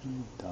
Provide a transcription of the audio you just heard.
Dottie